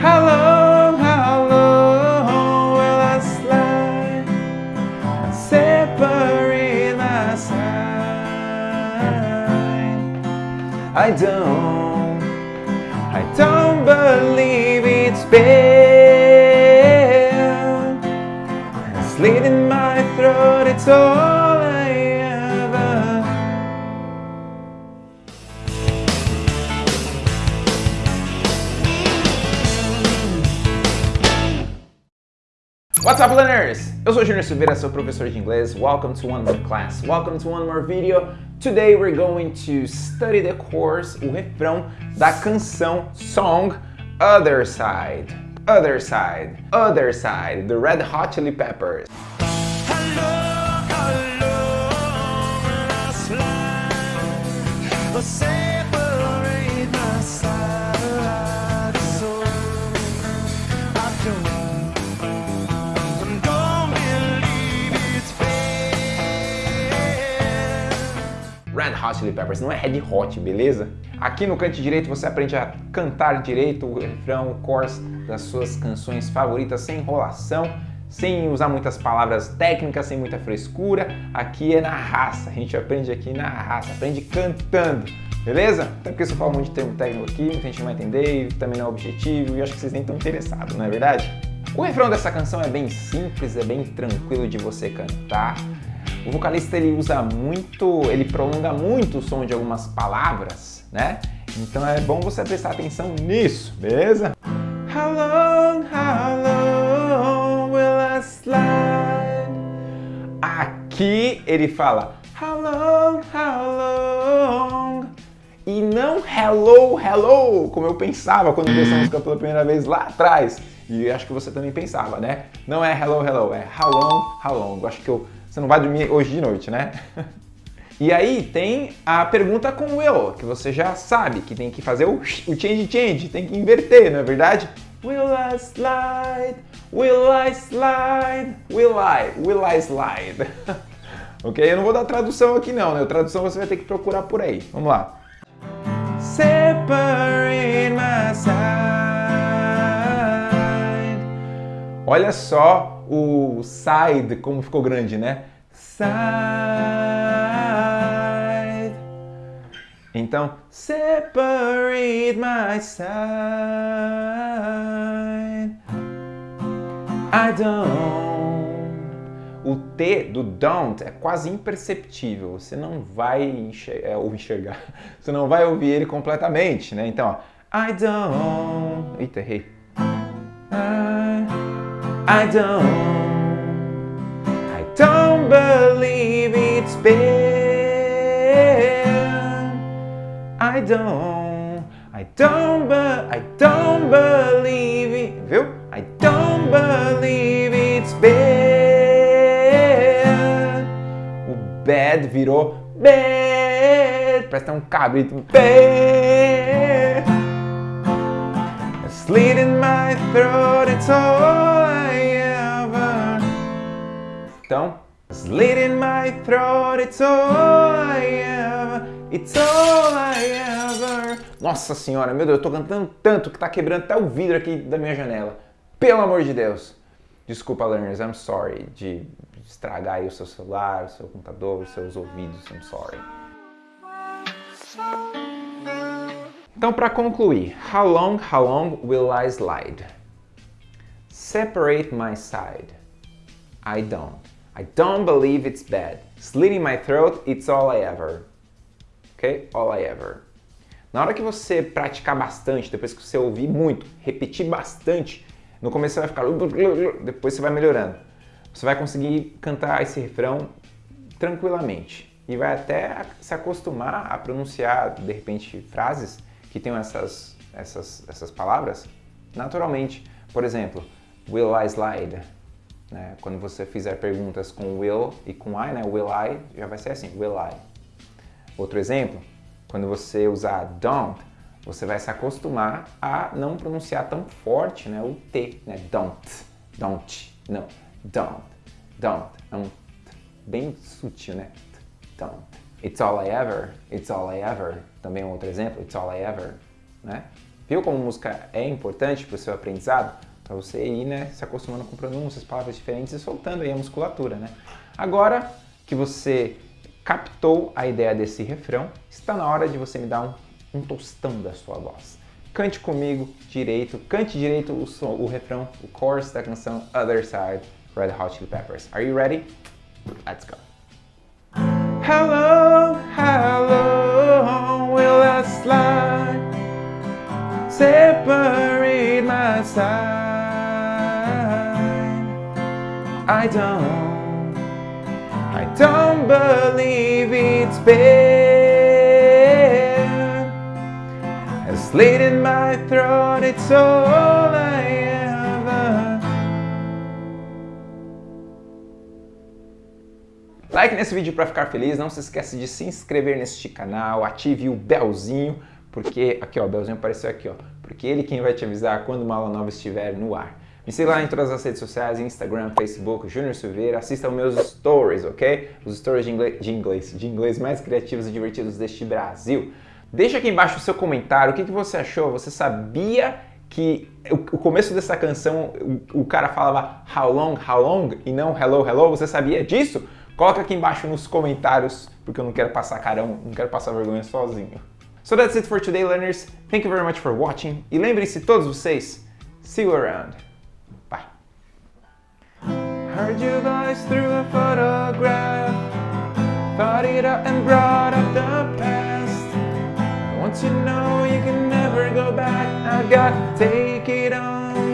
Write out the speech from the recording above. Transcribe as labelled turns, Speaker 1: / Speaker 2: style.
Speaker 1: How long, how long will I slide and separate my side? I don't, I don't believe it's. A slit in my throat, it's all What's up learners? Eu sou Junior Silveira, seu professor de inglês. Welcome to one more class. Welcome to one more video. Today we're going to study the course, o refrão da canção song Other Side. Other Side. Other Side, the Red Hot Chili Peppers. Red Hot Chili Peppers, não é Red Hot, beleza? Aqui no canto direito você aprende a cantar direito o refrão, o chorus das suas canções favoritas sem enrolação, sem usar muitas palavras técnicas, sem muita frescura. Aqui é na raça, a gente aprende aqui na raça, aprende cantando, beleza? Até porque se eu falo muito de termo técnico aqui, muita gente não vai entender também não é objetivo e acho que vocês nem estão interessados, não é verdade? O refrão dessa canção é bem simples, é bem tranquilo de você cantar. O vocalista ele usa muito, ele prolonga muito o som de algumas palavras, né? Então é bom você prestar atenção nisso, beleza? How long, how long will I slide? Aqui ele fala How long, how long? E não hello, hello, como eu pensava quando vi essa música pela primeira vez lá atrás. E acho que você também pensava, né? Não é hello, hello, é how long, how long. Eu acho que eu você não vai dormir hoje de noite, né? E aí tem a pergunta com will, que você já sabe que tem que fazer o, o change change, tem que inverter, não é verdade? Will I slide? Will I slide? Will I? Will I slide? ok? Eu não vou dar tradução aqui não, né? A tradução você vai ter que procurar por aí. Vamos lá. Separate. Olha só o side como ficou grande, né? Side. Então, separate my side. I don't. O T do don't é quase imperceptível. Você não vai enxergar, é, enxergar. Você não vai ouvir ele completamente, né? Então, ó, I don't. Eita, errei. I, don't. I don't believe it's bad. I don't. I don't, I don't believe it. Viu? I don't believe it's bad. O bad virou bad. Parece um cabrito. Bad. Slit in my throat, it's all Então, slit in my throat, it's all I ever. It's all I ever. Nossa senhora, meu Deus, eu tô cantando tanto que tá quebrando até o vidro aqui da minha janela. Pelo amor de Deus. Desculpa, learners, I'm sorry de estragar aí o seu celular, o seu computador, os seus ouvidos, I'm sorry. Então, para concluir, how long, how long will I slide? Separate my side. I don't. I don't believe it's bad. Slitting my throat, it's all I ever. Ok? All I ever. Na hora que você praticar bastante, depois que você ouvir muito, repetir bastante, no começo você vai ficar... Depois você vai melhorando. Você vai conseguir cantar esse refrão tranquilamente. E vai até se acostumar a pronunciar, de repente, frases que tenham essas, essas, essas palavras naturalmente. Por exemplo, will I slide? Né? Quando você fizer perguntas com will e com I, né? will I, já vai ser assim, will I. Outro exemplo, quando você usar don't, você vai se acostumar a não pronunciar tão forte né? o T, né? don't, don't, não, don't, don't, é um bem sutil, né? Don't. It's all I ever, it's all I ever, também um outro exemplo, it's all I ever, né? Viu como música é importante para o seu aprendizado? Para você ir né, se acostumando com pronúncias, palavras diferentes e soltando aí a musculatura. Né? Agora que você captou a ideia desse refrão, está na hora de você me dar um, um tostão da sua voz. Cante comigo direito, cante direito o, som, o refrão, o chorus da canção Other Side, Red Hot Chili Peppers. Are you ready? Let's go. Hello, hello, will I slide? Separate my side. I don't, I don't believe it's been a slit in my throat, it's all I ever. Like nesse vídeo para ficar feliz, não se esqueça de se inscrever neste canal, ative o belzinho, porque aqui ó, o belzinho apareceu aqui ó, porque ele quem vai te avisar quando uma aula nova estiver no ar. Me siga lá em todas as redes sociais, Instagram, Facebook, Júnior Silveira. Assista aos meus stories, ok? Os stories de inglês, de inglês, de inglês mais criativos e divertidos deste Brasil. Deixa aqui embaixo o seu comentário, o que, que você achou? Você sabia que o, começo dessa canção o, cara falava how long, how long e não hello, hello? Você sabia disso? Coloca aqui embaixo nos comentários, porque eu não quero passar carão, não quero passar vergonha sozinho. So that's it for today, learners. Thank you very much for watching. E lembrem-se todos vocês, see you around. Heard your voice through a photograph Thought it up and brought up the past. Once you know you can never go back. I got to take it on